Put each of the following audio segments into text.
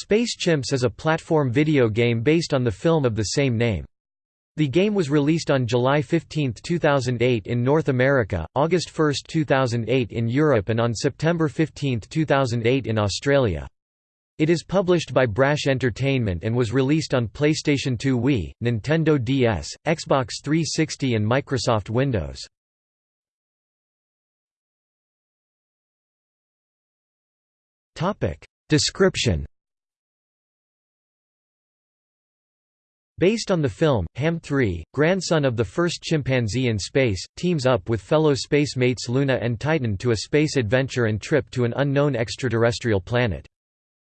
Space Chimps is a platform video game based on the film of the same name. The game was released on July 15, 2008 in North America, August 1, 2008 in Europe and on September 15, 2008 in Australia. It is published by Brash Entertainment and was released on PlayStation 2 Wii, Nintendo DS, Xbox 360 and Microsoft Windows. Description Based on the film, Ham 3, grandson of the first chimpanzee in space, teams up with fellow space mates Luna and Titan to a space adventure and trip to an unknown extraterrestrial planet.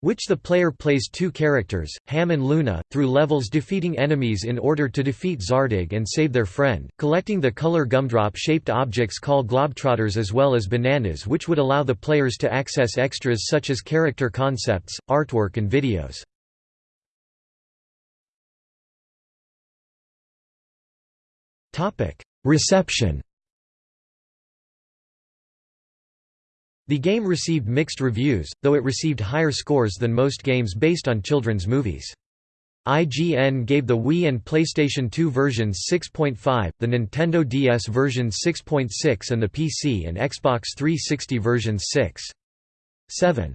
Which the player plays two characters, Ham and Luna, through levels defeating enemies in order to defeat Zartog and save their friend, collecting the color gumdrop-shaped objects called globetrotters as well as bananas which would allow the players to access extras such as character concepts, artwork and videos. Reception The game received mixed reviews, though it received higher scores than most games based on children's movies. IGN gave the Wii and PlayStation 2 versions 6.5, the Nintendo DS version 6.6 and the PC and Xbox 360 versions 6.7.